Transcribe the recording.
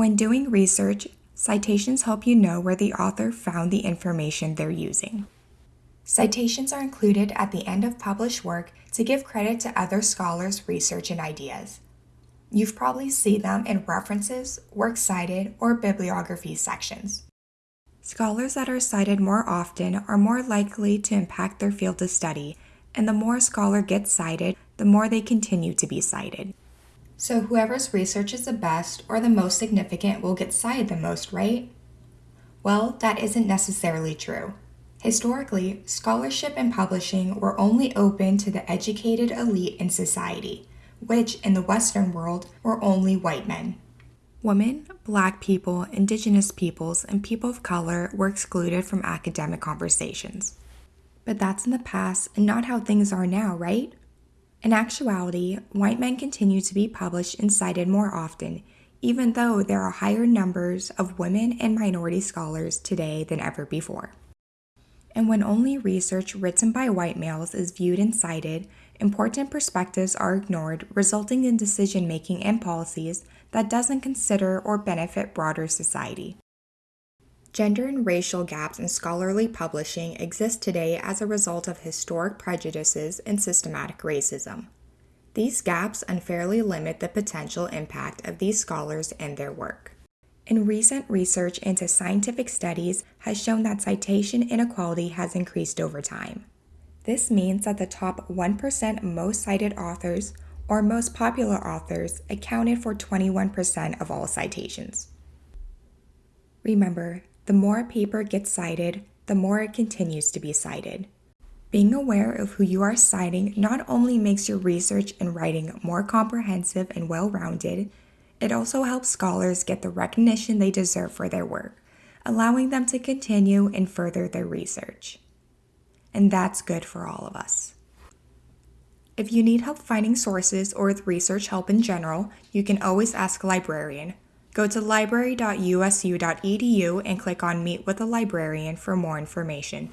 When doing research, citations help you know where the author found the information they're using. Citations are included at the end of published work to give credit to other scholars' research and ideas. You've probably seen them in references, works cited, or bibliography sections. Scholars that are cited more often are more likely to impact their field of study, and the more a scholar gets cited, the more they continue to be cited. So whoever's research is the best or the most significant will get cited the most, right? Well, that isn't necessarily true. Historically, scholarship and publishing were only open to the educated elite in society, which in the Western world were only white men. Women, black people, indigenous peoples, and people of color were excluded from academic conversations. But that's in the past and not how things are now, right? In actuality, white men continue to be published and cited more often, even though there are higher numbers of women and minority scholars today than ever before. And when only research written by white males is viewed and cited, important perspectives are ignored, resulting in decision making and policies that doesn't consider or benefit broader society. Gender and racial gaps in scholarly publishing exist today as a result of historic prejudices and systematic racism. These gaps unfairly limit the potential impact of these scholars and their work. And recent research into scientific studies has shown that citation inequality has increased over time. This means that the top 1% most cited authors or most popular authors accounted for 21% of all citations. Remember, the more a paper gets cited, the more it continues to be cited. Being aware of who you are citing not only makes your research and writing more comprehensive and well rounded, it also helps scholars get the recognition they deserve for their work, allowing them to continue and further their research. And that's good for all of us. If you need help finding sources or with research help in general, you can always ask a librarian. Go to library.usu.edu and click on Meet with a Librarian for more information.